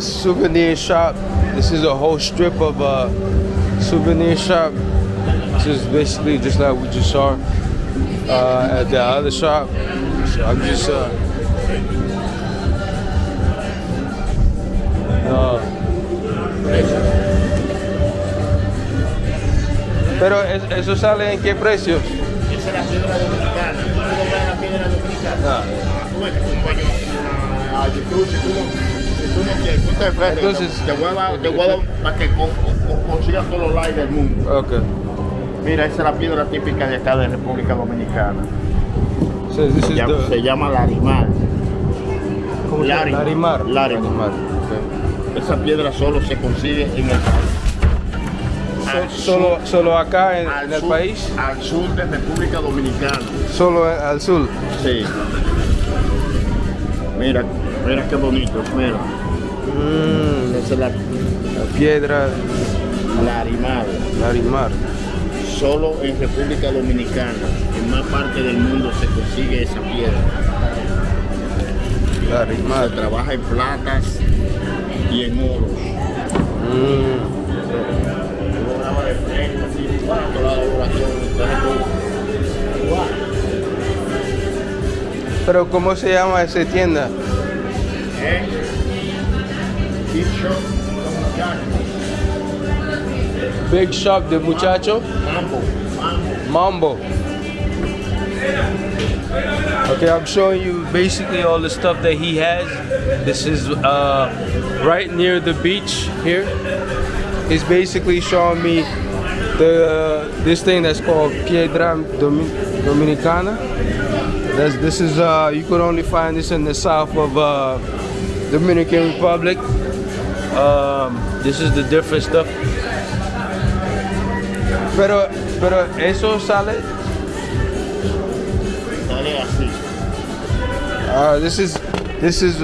souvenir shop. This is a whole strip of a souvenir shop. This is basically just like we just saw uh, at the other shop. So I'm just uh, uh, pero eso sale en qué precios? Esa es la piedra dominicana. ¿Tú no compras la piedra dominicana? Ah. A YouTube, Entonces- te voy a dar, te voy a dar para que con- con- consigas todos los likes del mundo. Okay. Mira, esa es la piedra típica de acá de República Dominicana. So this is Ya- the se llama larimar. ¿cómo se llama? Larimar. Larimar. Larimar. Okay. Esa piedra solo se consigue en el al Solo, sur- solo acá en, el sur- país, Al sur de República Dominicana. solo al sur. Sí. Mira, mira qué bonito, mira. Mm, Esa es la la piedra larimar. Larimar. Solo en República Dominicana, en más parte del mundo se consigue esa piedra. Se Larimar. trabaja en platas y en oros. Mm. Pero ¿cómo se llama esa tienda? ¿Eh? Big Shop, muchachos. Big Shop de Muchacho Mambo, mambo. Mambo. Okay, I'm showing you basically all the stuff that he has. This is uh, right near the beach here. He's basically showing me the uh, this thing that's called Piedra Domi- Dominicana. That's, this is uh, you could only find this in the south of uh, Dominican Republic. Um, this is the different stuff. Pero, pero eso sale. Sale así. Uh, this is this is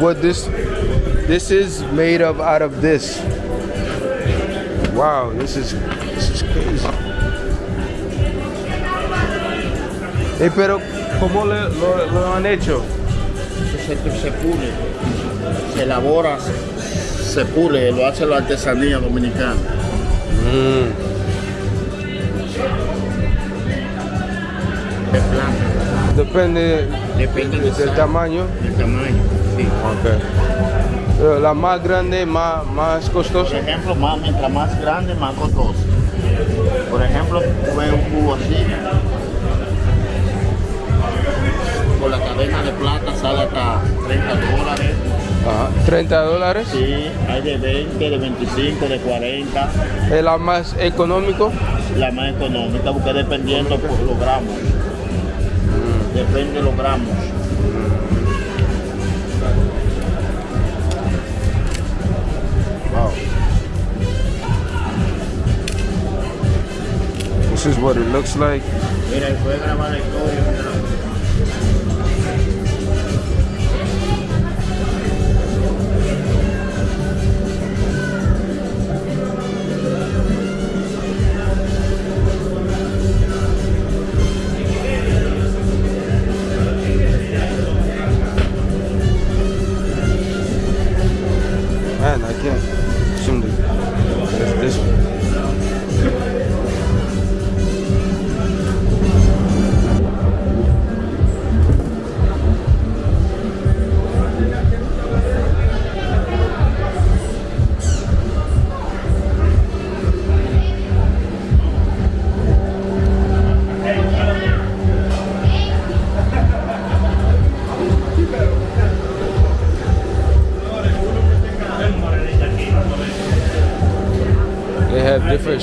what this this is made of out of this. Wow, this is this is crazy. Eh, pero cómo le, lo, lo han hecho? Se, se pule, se elabora, se pule, lo hace la artesanía dominicana. De planta, Depende depende del, tamaño. del tamaño. sí. Okay. La más grande, más más Por costosa. ejemplo, más, mientras más grande, más costoso. Por ejemplo, tú ves un cubo así, con la cadena de plata sale hasta 30 dólares. Ajá. 30 dólares. Sí, hay de 20, de 25, de 40. Es la más económico. La más económica, porque dependiendo por los gramos. Depende de los gramos. Wow. This is what it looks like. Mira, puede grabar la historia.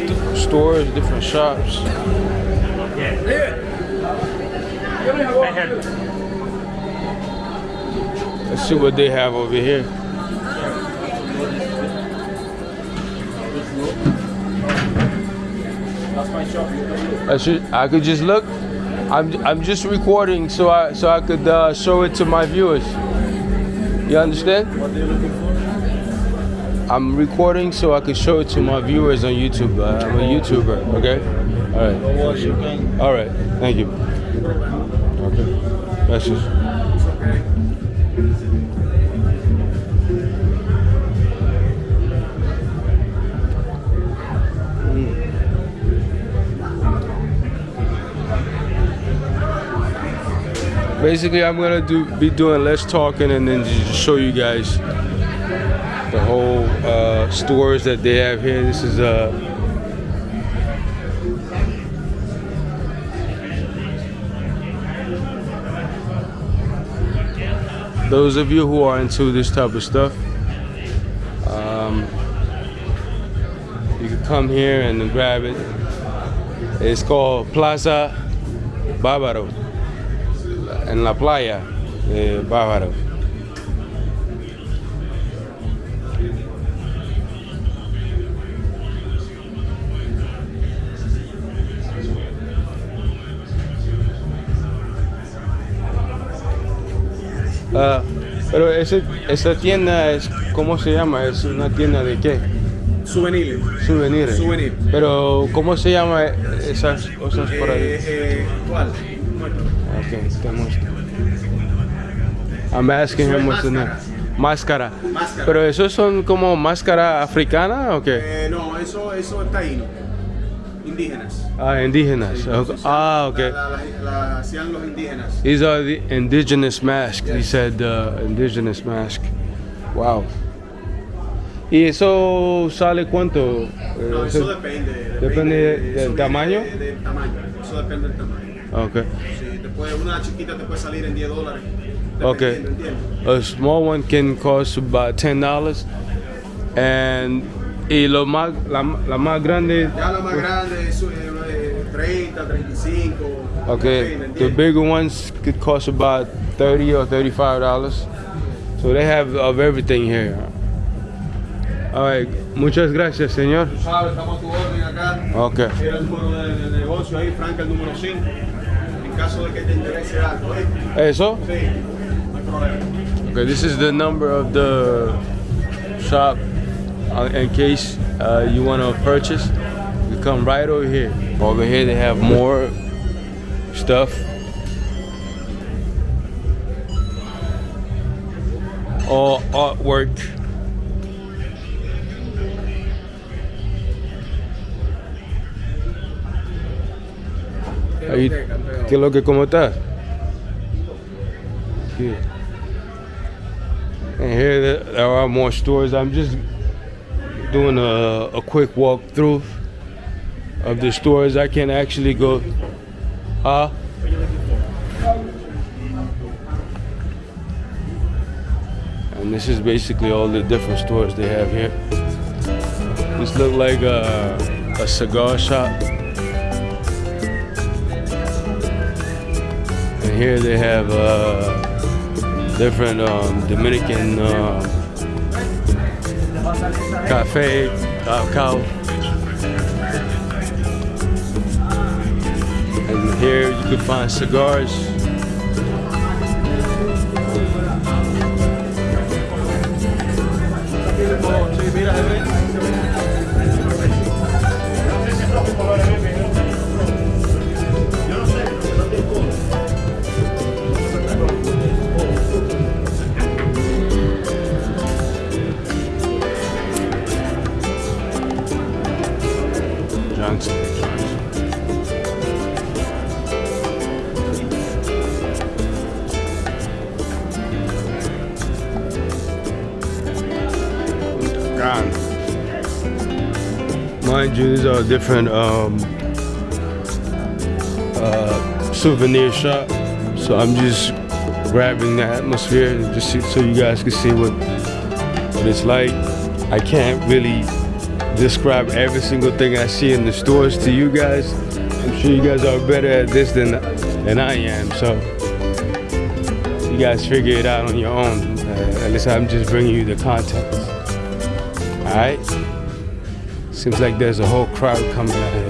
Different st- stores, different shops. Yeah. Let's see what they have over here. I should. I could just look. I'm. I'm just recording so I so I could uh, show it to my viewers. You understand? What are you looking for? I'm recording so I can show it to my viewers on YouTube. Uh, I'm a YouTuber, okay? Alright. Alright, thank you. Okay. That's just... basically I'm gonna do be doing less talking and then just show you guys the whole stores that they have here. This is uh those of you who are into this type of stuff um, you can come here and grab it it's called Plaza Bávaro en la playa de Bávaro Ah, pero ese, esa tienda es, ¿cómo se llama? ¿Es una tienda de qué? Souvenirs. Souvenirs. Souvenir. Pero, ¿cómo se llama esas cosas por ahí? Eh, eh, ¿Cuál? Okay, te muestro. I'm asking him what's the name. Máscara. Máscara. Pero esos son como máscara africana o qué? Eh, no, eso, eso es taíno. Indígenas. Ah, indígenas. Okay. Ah, okay. La, la- la- la hacían los indígenas. These are the indigenous masks. He said uh, indigenous mask. Wow. ¿Y eso sale cuánto? Eh, No, eso- eso depende. depende de- del eso viene tamaño? de- del tamaño. Eso depende del tamaño. Okay. Sí, una chiquita te puede salir en 10 dólares. Okay. A small one can cost about ten dollars, and y lo más la, la más grande. Ya la más grande es eh, 30, 35. Okay, the bigger ones could cost about thirty or thirty-five dollars. So they have of everything here. All right, muchas gracias, señor. Tú sabes, estamos a tu orden acá. Okay. Era el número de, de negocio ahí, Franca, el número 5. En caso de que te interese algo, ¿eh? Eso. Sí, no hay problema. Okay, this is the number of the shop in case uh, you want to purchase. You come right over here. Over here they have more stuff. All artwork. Ahí- ¿Qué es lo que cómo estás? Good. And here there- there are more stores. I'm just doing a, a quick walkthrough of the stores. I can actually go. Huh? And this is basically all the different stores they have here. This look like a, a cigar shop. And here they have uh, different um, Dominican um, cafe, uh. And here you can find cigars. Johnson. These are different um, uh, souvenir shop. So I'm just grabbing the atmosphere just so you guys can see what what it's like. I can't really describe every single thing I see in the stores to you guys. I'm sure you guys are better at this than than I am. So you guys figure it out on your own. Uh, at least I'm just bringing you the context. All right. Seems like there's a whole crowd coming out here.